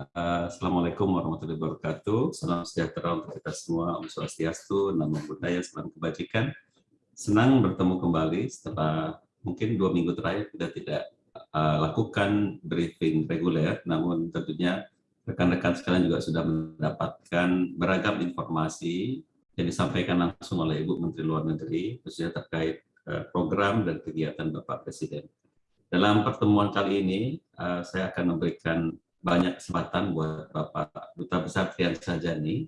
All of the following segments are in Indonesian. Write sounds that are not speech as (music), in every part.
Uh, Assalamualaikum warahmatullahi wabarakatuh. Salam sejahtera untuk kita semua. Om Swastiastu, Namo Buddhaya, salam kebajikan. Senang bertemu kembali setelah mungkin dua minggu terakhir kita tidak uh, lakukan briefing reguler, namun tentunya rekan-rekan sekalian juga sudah mendapatkan beragam informasi yang disampaikan langsung oleh Ibu Menteri Luar Negeri, khususnya terkait uh, program dan kegiatan Bapak Presiden. Dalam pertemuan kali ini, uh, saya akan memberikan banyak kesempatan buat Bapak Duta Besar Trian Sajani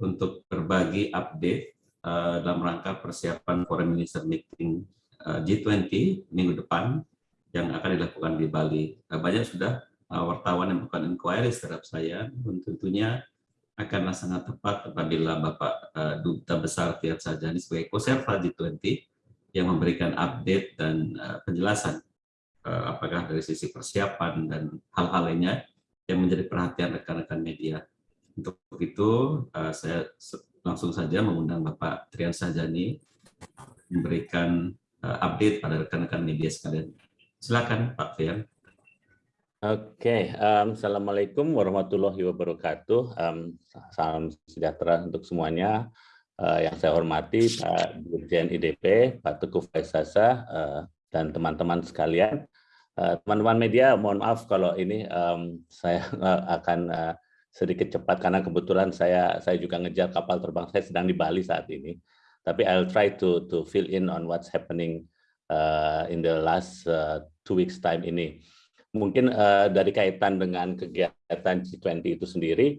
untuk berbagi update uh, dalam rangka persiapan Foreign Minister Meeting uh, G20 minggu depan yang akan dilakukan di Bali. Uh, banyak sudah uh, wartawan yang melakukan inquiry terhadap saya, tentunya akanlah sangat tepat apabila Bapak uh, Duta Besar Trian Sajani sebagai koserva G20 yang memberikan update dan uh, penjelasan apakah dari sisi persiapan dan hal-hal lainnya yang menjadi perhatian rekan-rekan media. Untuk itu, uh, saya langsung saja mengundang Bapak Trian Sajani memberikan uh, update pada rekan-rekan media sekalian. Silakan Pak Trian. Oke, okay, um, Assalamualaikum warahmatullahi wabarakatuh. Um, salam sejahtera untuk semuanya. Uh, yang saya hormati Pak Dirjen IDP, Pak Teguh Faisasa, uh, dan teman-teman sekalian. Eh, teman-teman media, mohon maaf kalau ini um, saya (laughs) akan uh, sedikit cepat karena kebetulan saya saya juga ngejar kapal terbang saya sedang di Bali saat ini. Tapi I'll try to to fill in on what's happening uh, in the last uh, two weeks time ini. Mungkin uh, dari kaitan dengan kegiatan G20 itu sendiri,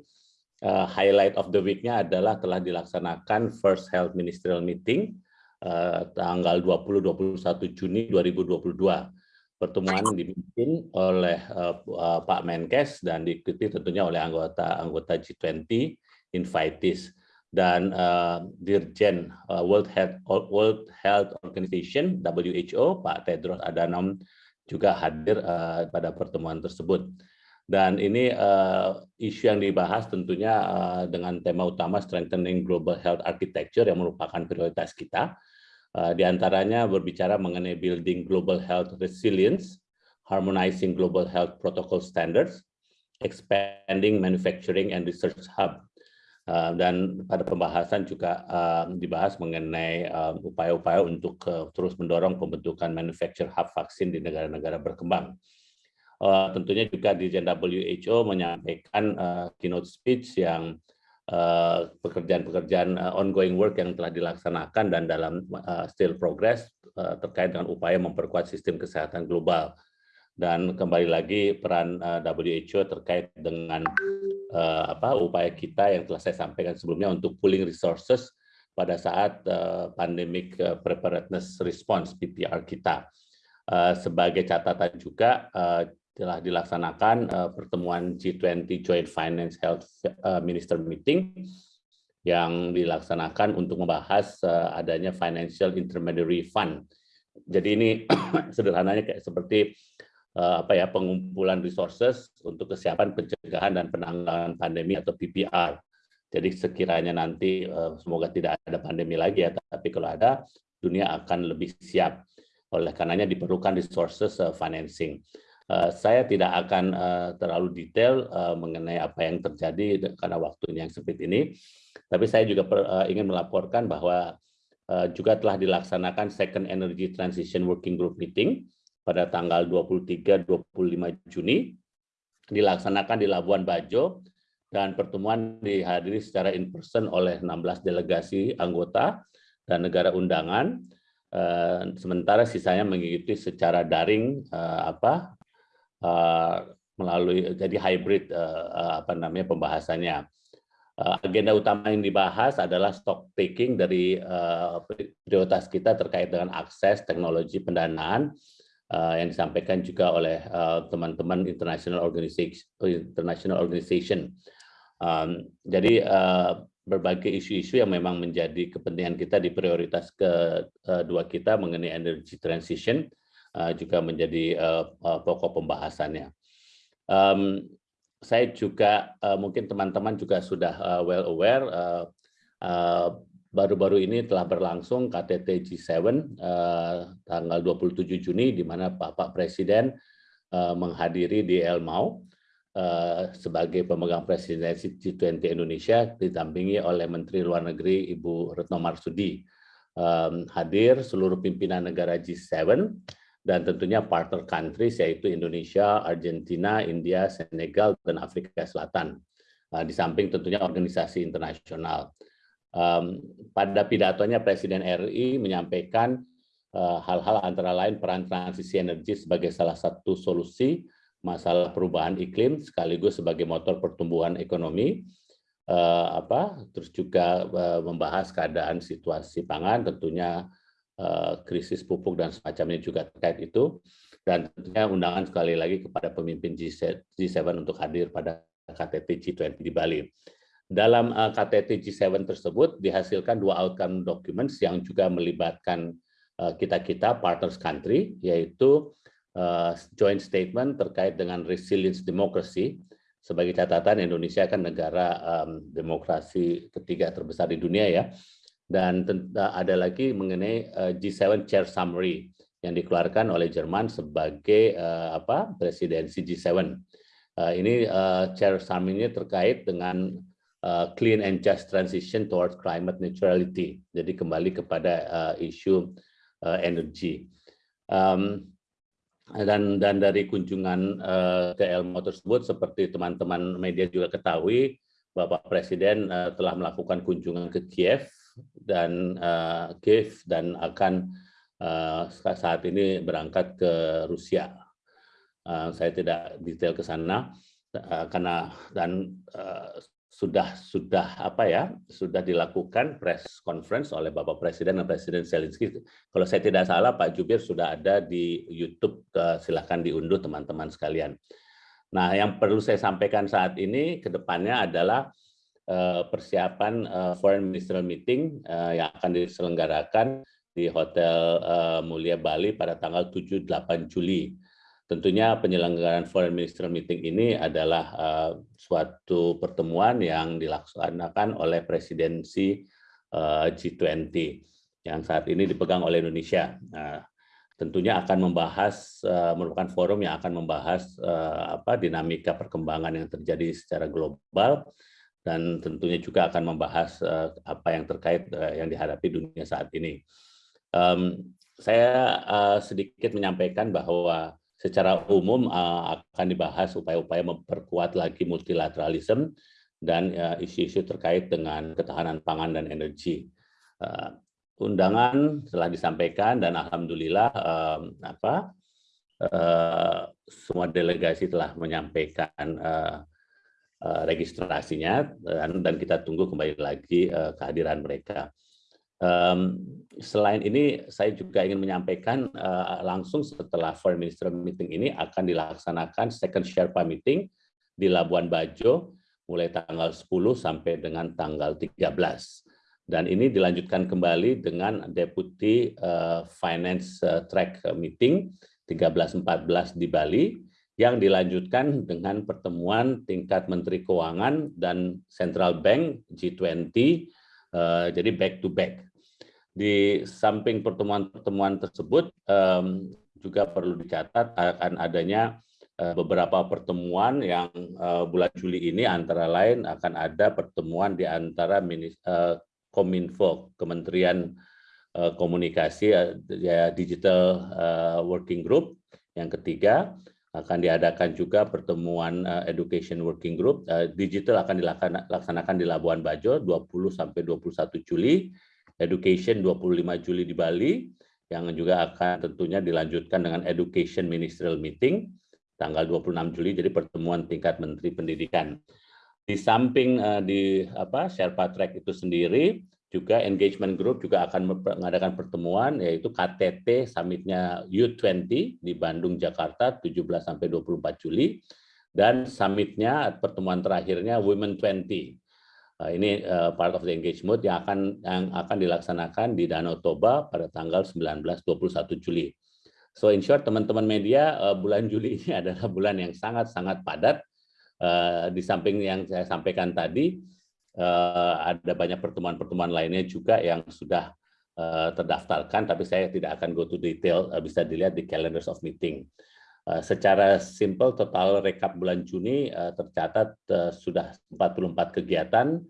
uh, highlight of the week-nya adalah telah dilaksanakan First Health Ministerial Meeting uh, tanggal 20-21 Juni 2022 pertemuan dipimpin oleh uh, Pak Menkes dan diikuti tentunya oleh anggota-anggota G20 invitees dan uh, Dirjen uh, World Health World Health Organization WHO Pak Tedros Adhanom juga hadir uh, pada pertemuan tersebut. Dan ini uh, isu yang dibahas tentunya uh, dengan tema utama strengthening global health architecture yang merupakan prioritas kita Eh, di antaranya berbicara mengenai building global health resilience, harmonizing global health protocol standards, expanding manufacturing and research hub. Uh, dan pada pembahasan juga uh, dibahas mengenai upaya-upaya untuk terus mendorong pembentukan manufacture hub vaksin di negara-negara berkembang. Tentunya juga di WHO menyampaikan keynote speech yang Eh, pekerjaan-pekerjaan uh, ongoing work yang telah dilaksanakan dan dalam uh, still progress uh, terkait dengan upaya memperkuat sistem kesehatan global. Dan kembali lagi peran uh, WHO terkait dengan uh, apa upaya kita yang telah saya sampaikan sebelumnya untuk pooling resources pada saat uh, pandemic preparedness response PPR kita. Uh, sebagai catatan juga uh, telah dilaksanakan uh, pertemuan G20 Joint Finance Health uh, Minister Meeting yang dilaksanakan untuk membahas uh, adanya Financial Intermediary Fund. Jadi ini (clears throat) sederhananya kayak seperti uh, apa ya pengumpulan resources untuk kesiapan pencegahan dan penanggulangan pandemi atau PPR. Jadi sekiranya nanti uh, semoga tidak ada pandemi lagi ya, tapi kalau ada dunia akan lebih siap. Oleh karenanya diperlukan resources uh, financing. Eh, saya tidak akan uh, terlalu detail uh, mengenai apa yang terjadi karena waktunya yang sempit ini. Tapi saya juga ingin melaporkan bahwa juga telah dilaksanakan Second Energy Transition Working Group Meeting pada tanggal 23-25 Juni. Dilaksanakan di Labuan Bajo dan pertemuan dihadiri secara in person oleh 16 delegasi anggota dan negara undangan. sementara sisanya mengikuti secara daring apa Eh, melalui jadi hybrid uh, uh, apa namanya pembahasannya. Agenda utama yang dibahas adalah stock taking dari prioritas kita terkait dengan akses teknologi pendanaan yang disampaikan juga oleh teman-teman international organization international organization. Jadi berbagai isu-isu yang memang menjadi kepentingan kita di prioritas kedua kita mengenai energy transition juga menjadi uh, uh, pokok pembahasannya. Saya juga mungkin teman-teman juga sudah well aware baru-baru ini telah berlangsung KTT G7 uh, tanggal 27 Juni di mana Bapak Presiden menghadiri di Elmau sebagai pemegang presidensi G20 Indonesia didampingi oleh Menteri Luar Negeri Ibu Retno Marsudi. Hadir seluruh pimpinan negara G7 dan tentunya partner countries yaitu Indonesia, Argentina, India, Senegal, dan Afrika Selatan. Di samping tentunya organisasi internasional. Pada pidatonya Presiden RI menyampaikan hal-hal antara lain peran transisi energi sebagai salah satu solusi masalah perubahan iklim sekaligus sebagai motor pertumbuhan ekonomi apa terus juga membahas keadaan situasi pangan tentunya krisis pupuk dan semacamnya juga terkait itu dan tentunya undangan sekali lagi kepada pemimpin G7, G7 untuk hadir pada KTT G20 di Bali. Dalam uh, KTT G7 tersebut dihasilkan dua outcome documents yang juga melibatkan kita-kita partners country yaitu joint statement terkait dengan resilience democracy. Sebagai catatan, Indonesia kan negara demokrasi ketiga terbesar di dunia ya. Dan ada lagi mengenai uh, G7 Chair Summary yang dikeluarkan oleh Jerman sebagai uh, apa presidensi G7. Uh, ini Chair Summary-nya terkait dengan clean and just transition towards climate neutrality. Jadi kembali kepada isu energi. Dan dan dari kunjungan ke Elmo tersebut seperti teman-teman media juga ketahui Bapak Presiden telah melakukan kunjungan ke Kiev dan uh, Kiev dan akan uh, saat ini berangkat ke Rusia. Uh, saya tidak detail ke sana uh, karena dan uh, sudah sudah apa ya sudah dilakukan press conference oleh Bapak Presiden dan Presiden Zelensky. Kalau saya tidak salah Pak Jubir sudah ada di YouTube, silahkan diunduh teman-teman sekalian. Nah, yang perlu saya sampaikan saat ini ke depannya adalah uh, persiapan uh, Foreign Ministerial Meeting uh, yang akan diselenggarakan di Hotel Mulia Bali pada tanggal 7-8 Juli. Tentunya penyelenggaraan Foreign Minister Meeting ini adalah suatu pertemuan yang dilaksanakan oleh presidensi uh, G20 yang saat ini dipegang oleh Indonesia. Nah, tentunya akan membahas uh, merupakan forum yang akan membahas uh, apa dinamika perkembangan yang terjadi secara global dan tentunya juga akan membahas uh, apa yang terkait uh, yang dihadapi dunia saat ini. Saya uh, sedikit menyampaikan bahwa secara umum akan dibahas upaya-upaya memperkuat lagi multilateralisme dan isu-isu terkait dengan ketahanan pangan dan energi. Undangan telah disampaikan dan alhamdulillah apa semua delegasi telah menyampaikan uh, registrasinya dan, dan kita tunggu kembali lagi uh, kehadiran mereka. Selain ini, saya juga ingin menyampaikan langsung setelah Foreign Minister Meeting ini akan dilaksanakan second Sherpa Meeting di Labuan Bajo mulai tanggal 10 sampai dengan tanggal 13. Dan ini dilanjutkan kembali dengan Deputy Finance Track Meeting 13-14 di Bali yang dilanjutkan dengan pertemuan tingkat Menteri Keuangan dan Central Bank G20 uh, jadi back to back. Di samping pertemuan-pertemuan tersebut juga perlu dicatat akan adanya uh, beberapa pertemuan yang uh, bulan Juli ini antara lain akan ada pertemuan di antara Kominfo Kementerian Komunikasi ya Digital Working Group yang ketiga akan diadakan juga pertemuan uh, Education Working Group. Uh, digital akan dilaksanakan di Labuan Bajo 20 sampai 21 Juli. Education 25 Juli di Bali, yang juga akan tentunya dilanjutkan dengan Education Ministerial Meeting tanggal 26 Juli, jadi pertemuan tingkat Menteri Pendidikan. Di samping uh, di apa Sherpa Track itu sendiri, juga engagement group juga akan mengadakan pertemuan yaitu KTT summitnya U20 di Bandung Jakarta 17 sampai 24 Juli dan summitnya pertemuan terakhirnya Women 20 Nah, ini uh, part of the engagement yang akan yang akan dilaksanakan di Danau Toba pada tanggal 19-21 Juli. So in short teman-teman media uh, bulan Juli ini (laughs) adalah bulan yang sangat-sangat padat. Uh, di samping yang saya sampaikan tadi ada banyak pertemuan-pertemuan lainnya juga yang sudah uh, terdaftarkan, tapi saya tidak akan go to detail. Uh, bisa dilihat di calendars of meeting. Secara simpel total rekap bulan Juni tercatat sudah 44 kegiatan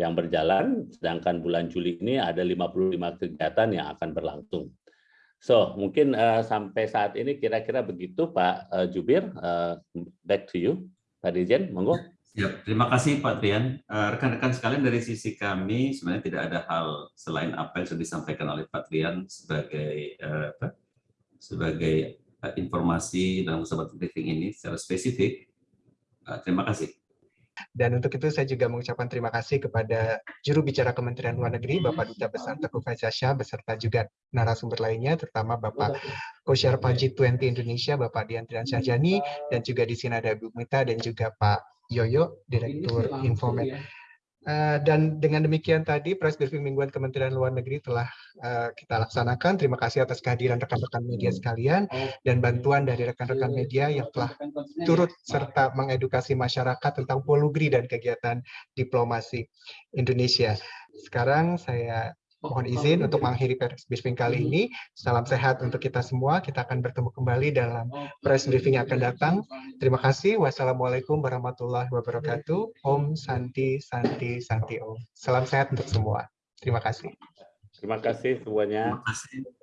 yang berjalan, sedangkan bulan Juli ini ada 55 kegiatan yang akan berlangsung. So, mungkin uh, sampai saat ini kira-kira begitu Pak uh, Jubir. Uh, back to you, Pak Dirjen, monggo. Ya, terima kasih Pak Trian. Rekan-rekan uh, sekalian dari sisi kami sebenarnya tidak ada hal selain apa yang sudah disampaikan oleh Pak Trian sebagai uh, apa, sebagai uh, informasi dalam kesempatan briefing ini secara spesifik. Terima kasih. Dan untuk itu saya juga mengucapkan terima kasih kepada juru bicara Kementerian Luar Negeri, Bapak Duta Besar Teguh Faizasyah, beserta juga narasumber lainnya, terutama Bapak Co-Chair G20 Indonesia, Bapak Dian Trian Syahjani, dan juga di sini ada Bu Mita dan juga Pak Yoyo, Direktur Infomed. Uh, dan dengan demikian tadi press briefing mingguan Kementerian Luar Negeri telah uh, kita laksanakan. Terima kasih atas kehadiran rekan-rekan media sekalian dan bantuan dari rekan-rekan media yang telah turut serta mengedukasi masyarakat tentang polugri dan kegiatan diplomasi Indonesia. Sekarang saya mohon izin untuk mengakhiri press briefing kali ini. Salam sehat untuk kita semua. Kita akan bertemu kembali dalam press briefing yang akan datang. Terima kasih. Wassalamualaikum warahmatullahi wabarakatuh. Om Santi Santi Santi Om. Salam sehat untuk semua. Terima kasih. Terima kasih semuanya. Terima kasih.